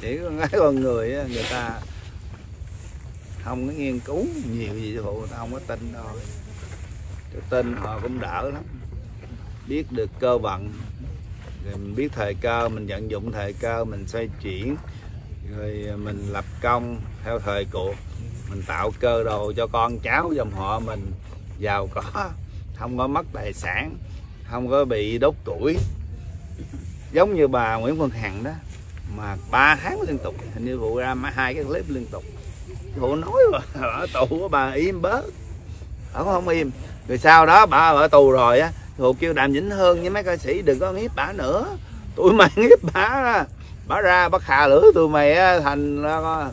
chỉ có cái con người á, người ta không có nghiên cứu nhiều gì phụ người ta không có tin thôi, cái tin họ cũng đỡ lắm. Biết được cơ vận rồi mình biết thời cơ mình vận dụng thời cơ mình xoay chuyển rồi mình lập công theo thời cuộc. Mình tạo cơ đồ cho con cháu dòng họ mình giàu có không có mất tài sản không có bị đốt tuổi, giống như bà Nguyễn Phương Hằng đó mà ba tháng liên tục. Hình như vụ ra mấy hai cái clip liên tục. Vụ nói mà ở tù của bà im bớt. Ở không im. Rồi sau đó bà ở tù rồi á vụ kêu đàm vĩnh hương với mấy ca sĩ đừng có hiếp bà nữa. Tụi mày hiếp bà bà ra bắt hà lửa tụi mày á, thành con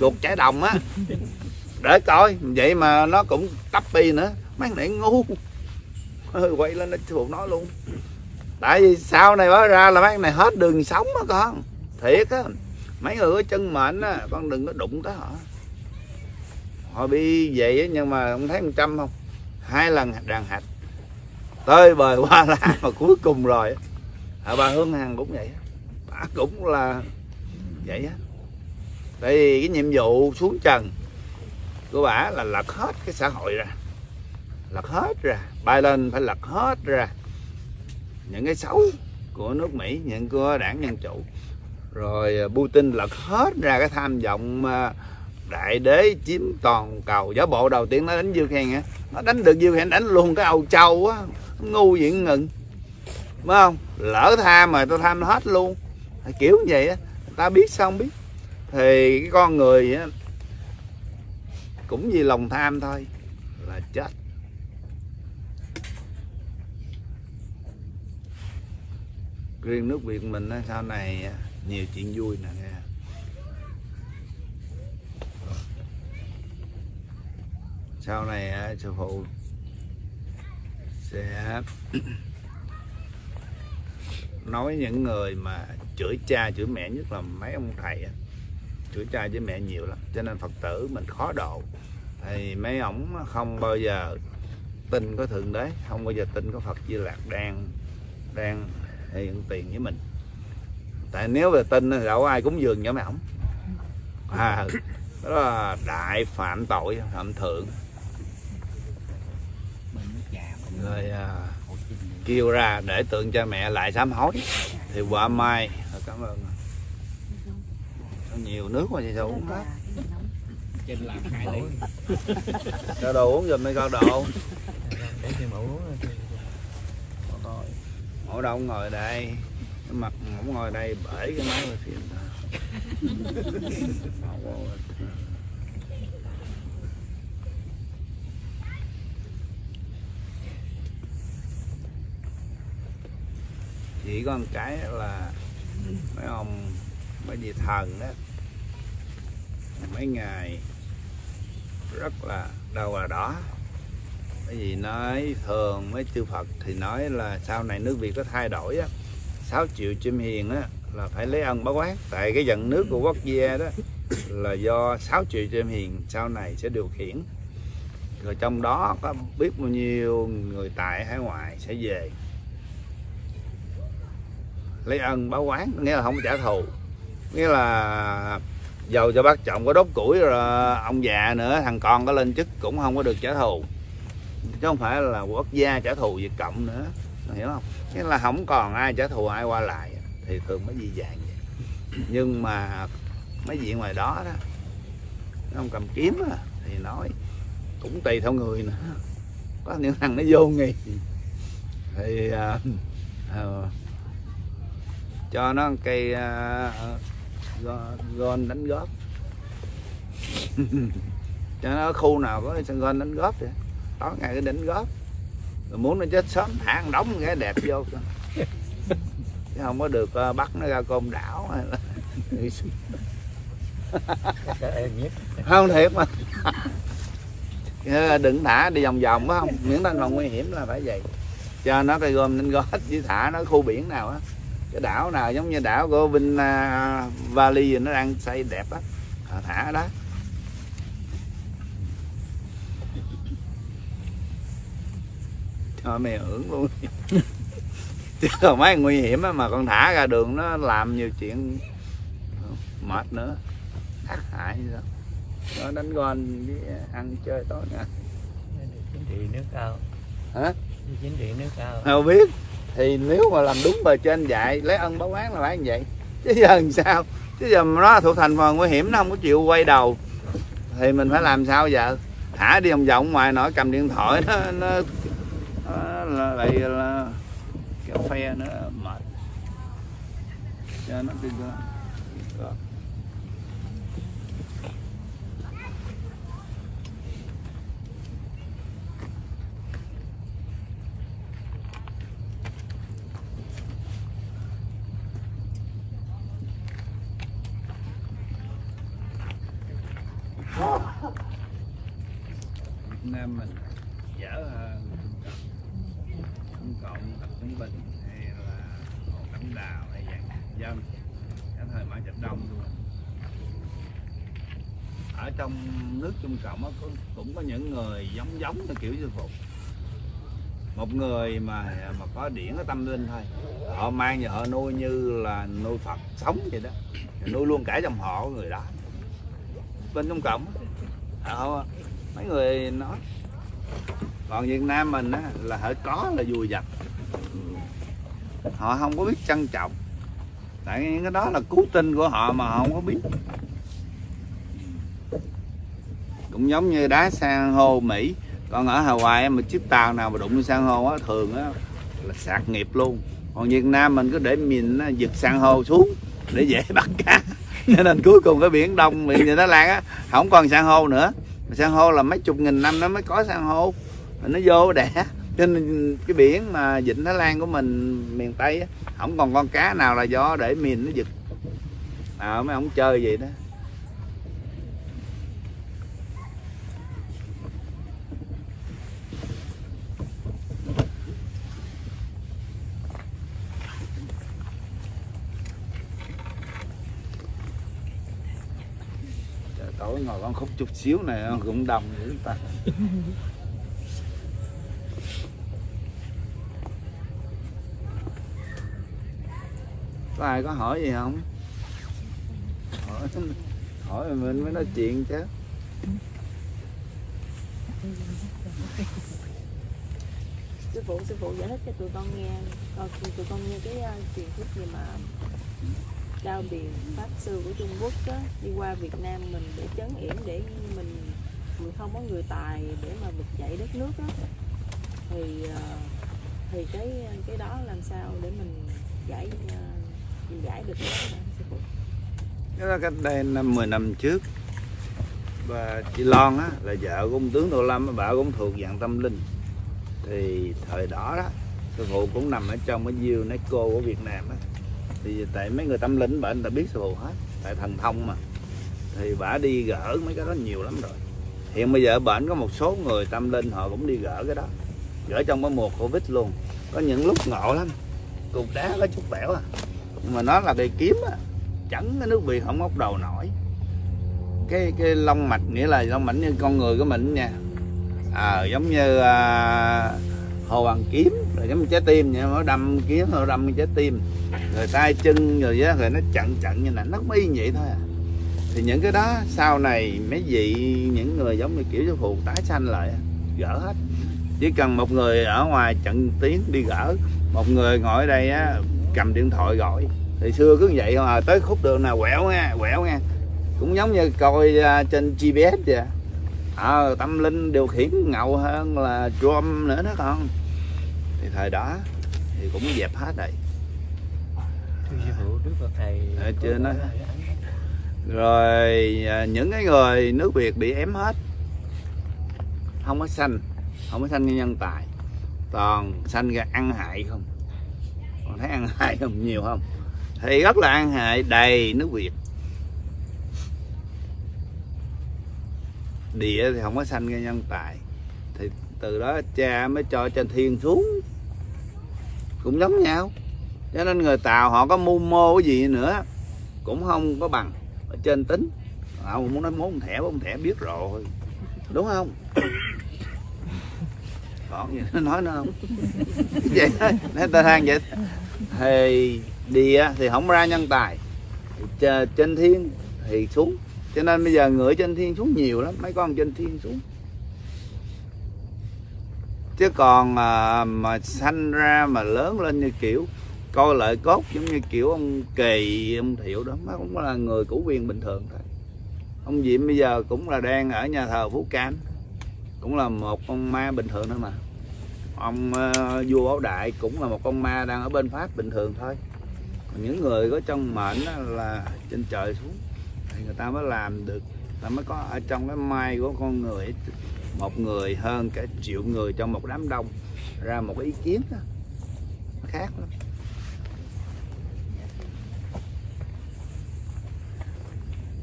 chuột trái đồng á. Để coi vậy mà nó cũng tắp pi nữa. Mấy này ngu. Ừ, quay lên nó phụ nói luôn. Tại vì sau này bà ra là mấy này hết đường sống á con thiệt á mấy người có chân mệnh á con đừng có đụng tới họ. Họ đi vậy á nhưng mà không thấy một trăm không? Hai lần đàn hạch tơi bời qua la mà cuối cùng rồi à, bà hương hằng cũng vậy bà cũng là vậy á. Tại vì cái nhiệm vụ xuống trần của bà là lật hết cái xã hội ra. Lật hết ra. Bay lên phải lật hết ra. Những cái xấu của nước Mỹ những của đảng Dân Chủ rồi à, Putin lật hết ra cái tham vọng à, đại đế chiếm toàn cầu. Giả bộ đầu tiên nó đánh Ukraine á. Nó đánh được Ukraine đánh luôn cái Âu Châu á. Ngu diện ngừng. Phải không? Lỡ tham mà tôi tham hết luôn. Kiểu như vậy á. Ta biết sao không biết. Thì cái con người á cũng vì lòng tham thôi. Là chết. Riêng nước Việt mình á, sau này nhiều chuyện vui nè, nghe. Sau này sư phụ sẽ nói những người mà chửi cha, chửi mẹ nhất là mấy ông thầy chửi cha, chửi mẹ nhiều lắm, cho nên phật tử mình khó độ. Thì mấy ổng không bao giờ tin có thượng đế, không bao giờ tin có phật di lạc đang đang hiện tiền với mình tại nếu về tin thì đâu có ai cúng dường cho mấy ổng à. Đó là đại phạm tội phạm thượng. Rồi à, kêu ra để tượng cha mẹ lại sám hối. Thì quả mai cảm ơn. Nhiều nước mà chị sao uống hết. Trên làm hai đấy cho đồ uống giùm đi con đồ. Để cho mà uống ngồi đâu ngồi đây mặt không ngồi đây bể cái máy rồi phiền chỉ có một cái là mấy ông, mấy vị thần đó, mấy ngày rất là đâu là đỏ bởi vì nói thường, mấy chư Phật thì nói là sau này nước Việt có thay đổi á. 6 triệu chim hiền á, là phải lấy ân báo quán. Tại cái dần nước của quốc gia đó là do 6 triệu chim hiền sau này sẽ điều khiển. Rồi trong đó có biết bao nhiêu người tại hải ngoại sẽ về. Lấy ân báo quán, nghĩa là không trả thù. Nghĩa là dầu cho bác trọng có đốt củi rồi ông già nữa, thằng con có lên chức cũng không có được trả thù. Chứ không phải là quốc gia trả thù Việt Cộng nữa hiểu không? Nghĩa là không còn ai trả thù ai qua lại thì thường mới di dạng vậy. Nhưng mà mấy vị ngoài đó đó không cầm kiếm á, thì nói cũng tùy theo người nữa có những thằng nó vô nghi thì à, à, cho nó cây à, gôn đánh góp. Cho nó khu nào có sân gôn đánh góp vậy tối ngày cái đánh góp rồi muốn nó chết sớm thả ăn đóng cái đẹp vô. Chứ không có được ờ, bắt nó ra côn đảo hay là không thiệt mà. Đừng thả đi vòng vòng phải không. Miễn thanh phòng nguy hiểm là phải vậy. Cho nó cây gom nên gói với thả nó khu biển nào á. Cái đảo nào giống như đảo của Vinh uh, à, Valley gì nó đang xây đẹp á. Thả đó. Cho mày hưởng luôn. Chứ còn mấy nguy hiểm mà con thả ra đường nó làm nhiều chuyện mệt nữa. Ác hại gì đó nó đánh gòn đi ăn chơi tối nha chính trị nước cao. Hả? Chính trị nước cao. Không biết. Thì nếu mà làm đúng bề trên dạy lấy ân báo oán là phải như vậy. Chứ giờ làm sao? Chứ giờ nó thuộc thành phần nguy hiểm nó không có chịu quay đầu thì mình phải làm sao giờ? Thả đi vòng vòng ngoài nó cầm điện thoại nó, nó là, lại là kéo phe nữa mệt cho nó đi ra. Đó. Việt Nam mình dở hơn Trung Cộng tập Trung Bình hay là Hồ Cẩm Đào hay dạng dân. Cái thời Mã Trạch Đông luôn. Ở trong nước Trung Cộng đó, cũng có những người giống giống như kiểu sư phụ. Một người mà mà có điển có tâm linh thôi. Họ mang và họ nuôi như là nuôi Phật sống vậy đó. Nuôi luôn cả dòng họ của người đó. Bên Trung Cộng họ mấy người nói còn Việt Nam mình á, là họ có là vùi dập. Ừ. Họ không có biết trân trọng tại những cái đó là cứu tinh của họ mà họ không có biết. Cũng giống như đá san hô Mỹ. Còn ở Hawaii mà chiếc tàu nào mà đụng san hô á thường á là sạc nghiệp luôn. Còn Việt Nam mình cứ để mình giật san hô xuống để dễ bắt cá. Cho nên cuối cùng cái biển đông biển như Thái Lan á không còn san hô nữa. San hô là mấy chục nghìn năm nó mới có san hô. Nó vô đẻ. Cho nên cái biển mà vịnh Thái Lan của mình miền Tây á, không còn con cá nào là do để mìn nó giật. À, mấy ông chơi vậy đó. Trời, tối ngồi con khúc chút xíu này cũng đông dữ ta. có ai có hỏi gì không? Hỏi hỏi mình mới nói chuyện chứ. Sư phụ sư phụ giải thích cho tụi con nghe. Ờ, tụi con nghe cái uh, truyền thuyết gì mà cao biển pháp sư của Trung Quốc đó đi qua Việt Nam mình để chấn yểm để mình mình không có người tài để mà vực dậy đất nước đó thì uh, thì cái cái đó làm sao để mình giải uh, giải được đó là cách đây năm 10 năm trước. Và chị Lon á là vợ của ông tướng Tô Lâm á, bà cũng thuộc dạng tâm linh. Thì thời đó đó sư phụ cũng nằm ở trong cái UNESCO của Việt Nam á. Thì tại mấy người tâm linh bà anh ta biết sư phụ hết tại thần thông mà. Thì bà đi gỡ mấy cái đó nhiều lắm rồi. Hiện bây giờ bệnh có một số người tâm linh họ cũng đi gỡ cái đó. Gỡ trong cái mùa covid luôn. Có những lúc ngộ lắm. Cục đá có chút bẻo à mà nó là cây kiếm á chẳng cái nước biển không móc đầu nổi. Cái cái lông mạch nghĩa là lông mạch như con người của mình nha à, giống như à, hồ bằng kiếm rồi giống như trái tim vậy nó đâm kiếm nó đâm trái tim. Rồi tay chân rồi đó, rồi nó chặn chặn như này nó cũng như vậy thôi à. thì những cái đó sau này mấy vị những người giống như kiểu sư phụ tái sanh lại gỡ hết. Chỉ cần một người ở ngoài chặn tiếng đi gỡ một người ngồi ở đây á cầm điện thoại gọi. Thì xưa cứ vậy thôi à tới khúc đường nào quẹo nha quẹo nha cũng giống như coi à, trên GPS vậy. À, tâm linh điều khiển ngầu hơn là Trump nữa đó con. Thì thời đó thì cũng dẹp hết rồi. Có trên nói. rồi à, những cái người nước Việt bị ém hết. Không có sanh không có sanh như nhân tài. Toàn sanh ra ăn hại không còn thấy ăn hại không? Nhiều không? Thì rất là ăn hại, đầy nước Việt. Địa thì không có sanh ra nhân tài. Thì từ đó cha mới cho trên thiên xuống. Cũng giống nhau. Cho nên người tàu họ có mưu mô cái gì nữa, cũng không có bằng. Ở trên tính. Ông muốn nói muốn thẻ ông thẻ biết rồi. Đúng không? Còn gì nó nói nữa không. Vậy nói ta than vậy. Thì đi thì không ra nhân tài. Trên thiên thì xuống. Cho nên bây giờ ngửi trên thiên xuống nhiều lắm mấy con trên thiên xuống. Chứ còn à, mà sanh ra mà lớn lên như kiểu coi lợi cốt giống như kiểu ông kỳ ông thiệu đó nó cũng là người cũ viên bình thường thôi. Ông diệm bây giờ cũng là đang ở nhà thờ phú cam cũng là một con ma bình thường thôi mà. Ông ờ, vua bảo đại cũng là một con ma đang ở bên pháp bình thường thôi. Còn những người có trong mệnh là trên trời xuống. Thì người ta mới làm được ta mới có ở trong cái mai của con người. Một người hơn cả triệu người trong một đám đông. Ra một cái ý kiến đó nó khác lắm.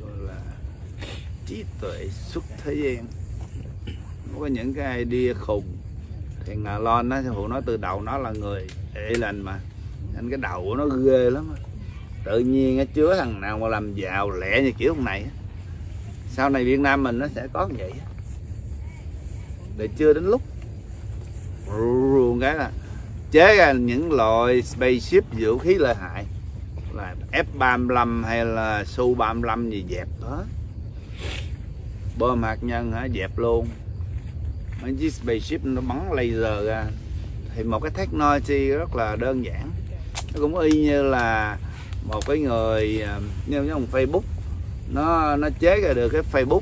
Gọi là trí tuệ xuất thế gian có những cái idea khùng. Thì ngà lon nó phụ nói từ đầu nó là người ệ lành mà. Nên cái đầu của nó ghê lắm tự nhiên nó chứa thằng nào mà làm giàu lẹ như kiểu hôm này sau này Việt Nam mình nó sẽ có như vậy để chưa đến lúc. Ruồng cái là chế ra những loại spaceship vũ khí lợi hại. Là F35 hay là Su 35 gì dẹp hết bom hạt nhân hả? Dẹp luôn chiếc spaceship nó bắn laser ra. Thì một cái technology rất là đơn giản. Nó cũng y như là một cái người à, như như Facebook. Nó nó chế ra được cái Facebook.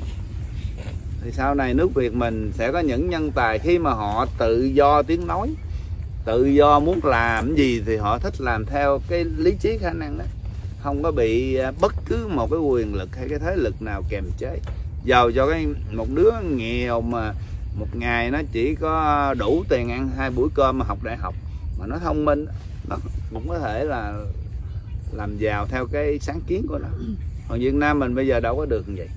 Thì sau này nước Việt mình sẽ có những nhân tài khi mà họ tự do tiếng nói, tự do muốn làm gì thì họ thích làm theo cái lý trí khả năng đó. Không có bị à, bất cứ một cái quyền lực hay cái thế lực nào kềm chế. Giàu cho cái, một đứa nghèo mà một ngày nó chỉ có đủ tiền ăn hai buổi cơm mà học đại học. Mà nó thông minh, nó cũng có thể là làm giàu theo cái sáng kiến của nó. Còn Việt Nam mình bây giờ đâu có được như vậy.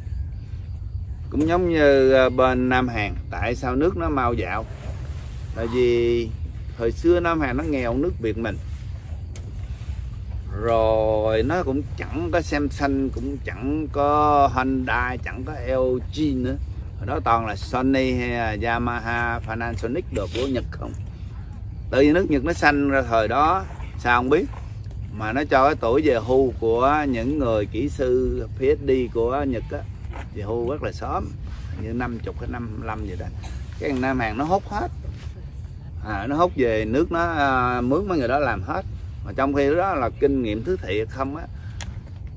Cũng giống như ờ, bên Nam Hàn, tại sao nước nó mau dạo? Tại vì thời xưa Nam Hàn nó nghèo nước Việt mình. Rồi nó cũng chẳng có Samsung, cũng chẳng có Honda chẳng có LG nữa hồi đó toàn là Sony hay là Yamaha Panasonic đồ của Nhật không? Tự nhiên nước Nhật nó xanh ra thời đó sao không biết? Mà nó cho cái tuổi về hưu của những người kỹ sư PhD của Nhật á về hưu rất là sớm như 50 hay 55 vậy đó. Cái thằng Nam Hàn nó hút hết. À, nó hút về nước nó à, mướn mấy người đó làm hết. Mà trong khi đó là kinh nghiệm thứ thiệt không á.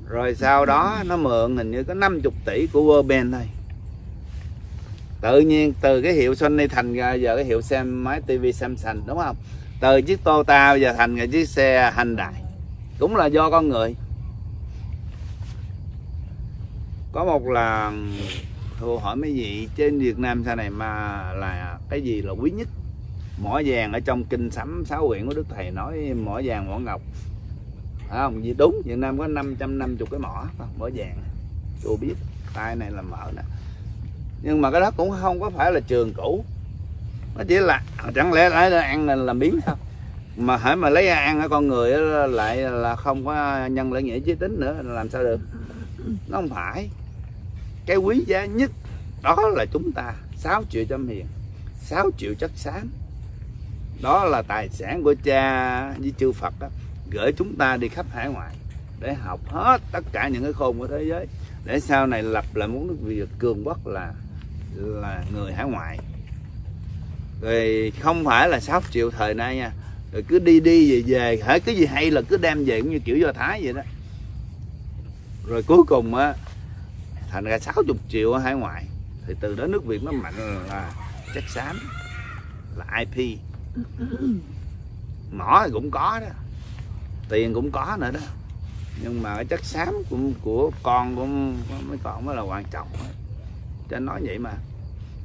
Rồi sau đó nó mượn hình như có 50 tỷ của World Bank thôi tự nhiên từ cái hiệu Sony thành ra giờ cái hiệu xem máy TV Samsung, đúng không? Từ chiếc Toyota giờ thành cái chiếc xe Hyundai. Cũng là do con người. Có một là thưa hỏi mấy vị trên Việt Nam sau này mà là cái gì là quý nhất? Mỏ vàng ở trong kinh sấm, sáu quyển của Đức Thầy nói mỏ vàng, mỏ ngọc. Phải không? Gì đúng, Việt Nam có 550 cái mỏ không? mỏ vàng. Tôi biết, tay này là mở nè nhưng mà cái đó cũng không có phải là trường cũ. Nó chỉ là chẳng lẽ lại ăn là làm biến sao mà hãy mà lấy ăn ở con người lại là không có nhân lễ nghĩa chí tính nữa làm sao được? Nó không phải. Cái quý giá nhất đó là chúng ta. 6 triệu trăm hiền 6 triệu chất xám. Đó là tài sản của cha với chư Phật đó, gửi chúng ta đi khắp hải ngoại để học hết tất cả những cái khôn của thế giới. Để sau này lập lại một nước Việt cường quốc là là người hải ngoại. Rồi không phải là 6 triệu thời nay nha. Rồi cứ đi đi về về hễ cái gì hay là cứ đem về cũng như kiểu do thái vậy đó. Rồi cuối cùng á thành ra 60 triệu ở hải ngoại. Thì từ đó nước Việt nó mạnh là chất xám là IP mỏ thì cũng có đó. Tiền cũng có nữa đó. Nhưng mà cái chất xám của, của con của mấy con mới là quan trọng đó cho anh nói vậy mà.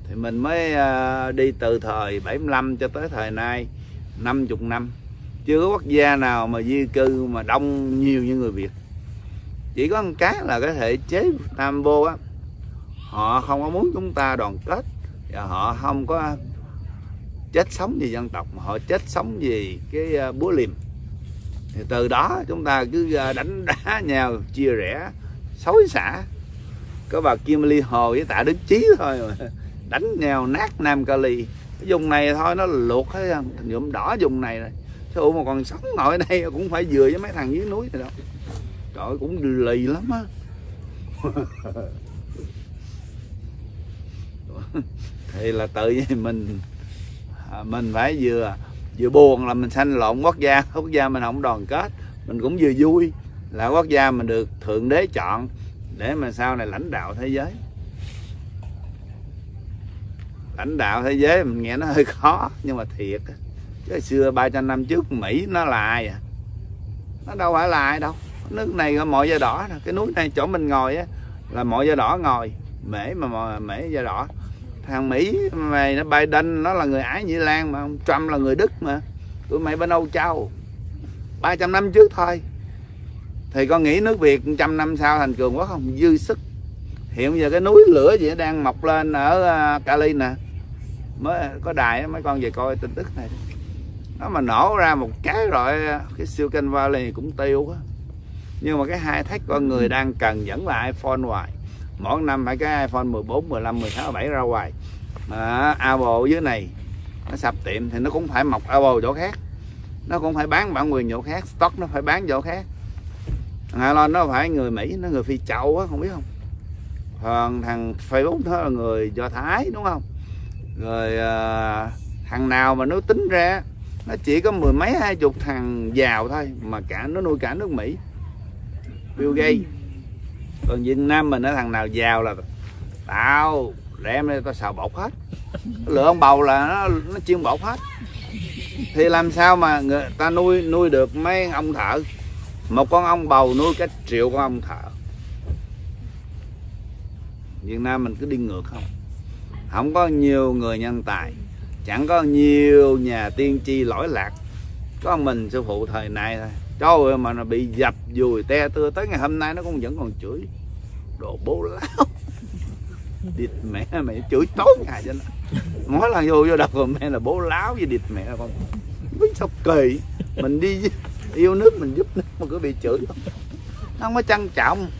Thì mình mới uh, đi từ thời 75 cho tới thời nay 50 năm. Chưa có quốc gia nào mà di cư mà đông nhiều như người Việt. Chỉ có một cái là cái thể chế Nam vô á. Họ không có muốn chúng ta đoàn kết và họ không có chết sống vì dân tộc mà họ chết sống vì cái à, búa liềm. Thì từ đó chúng ta cứ à, đánh đá nhau chia rẽ xối xả có bà Kim Ly Hồ với Tạ Đức Chí thôi mà. Đánh nhau nát Nam Cali cái vùng này thôi, nó luộc hết nhuộm đỏ vùng này rồi. Sao mà còn sống ngồi đây cũng phải vừa với mấy thằng dưới núi này đâu. Trời cũng lì lắm á. Thì là tự nhiên mình à, mình phải vừa vừa buồn là mình sanh lộn quốc gia. Quốc gia mình không đoàn kết. Mình cũng vừa vui. Là quốc gia mình được thượng đế chọn để mà sau này lãnh đạo thế giới. Lãnh đạo thế giới mình nghe nó hơi khó, nhưng mà thiệt cái chứ xưa 300 năm trước Mỹ nó là ai à? Nó đâu phải là ai đâu. Nước này là mọi da đỏ nè. cái núi này chỗ mình ngồi á là mọi da đỏ ngồi. Mễ mà mọi mễ da đỏ. Thằng Mỹ mày nó Biden, nó là người Ái Nhĩ Lan mà, ông Trump là người Đức mà. Tụi mày bên Âu Châu. 300 năm trước thôi thì con nghĩ nước Việt trăm năm sau thành cường quốc không? Dư sức. Hiện bây giờ cái núi lửa gì đang mọc lên ở à, Cali nè. Mới có đài mấy con về coi tin tức này. Nó mà nổ ra một cái rồi à, cái siêu kênh Valley cũng tiêu á nhưng mà cái hai thách con người đang cần vẫn là iPhone hoài. Mỗi năm phải cái iPhone 14, 15, 16, 17 ra hoài. Mà Apple dưới này nó sập tiệm thì nó cũng phải mọc Apple chỗ khác. Nó cũng phải bán bản quyền chỗ khác stock nó phải bán chỗ khác thằng Elon nó phải người Mỹ nó người phi châu á không biết không? Còn thằng Facebook nó là người Do Thái đúng không? Rồi à, thằng nào mà nó tính ra nó chỉ có mười mấy hai chục thằng giàu thôi mà cả nó nuôi cả nước Mỹ. Bill Gates. Còn Việt Nam mình nó thằng nào giàu là tao đem đây tao xào bột hết. Lựa ông bầu là nó nó chiên bột hết. Thì làm sao mà người ta nuôi nuôi được mấy ông thợ một con ong bầu nuôi cả triệu con ong thợ. Việt Nam mình cứ đi ngược không? Không có nhiều người nhân tài, chẳng có nhiều nhà tiên tri lỗi lạc. Có mình sư phụ thời này thôi. Trời ơi, mà nó bị dập dùi te tưa, tới ngày hôm nay nó cũng vẫn còn chửi. Đồ bố láo. Địt mẹ mày chửi tối ngày cho nó. Mỗi lần vô vô đầu mẹ là bố láo với địt mẹ con. Biết sao kỳ. Mình đi yêu nước mình giúp nước mà cứ bị chửi. Không nó không có trân trọng.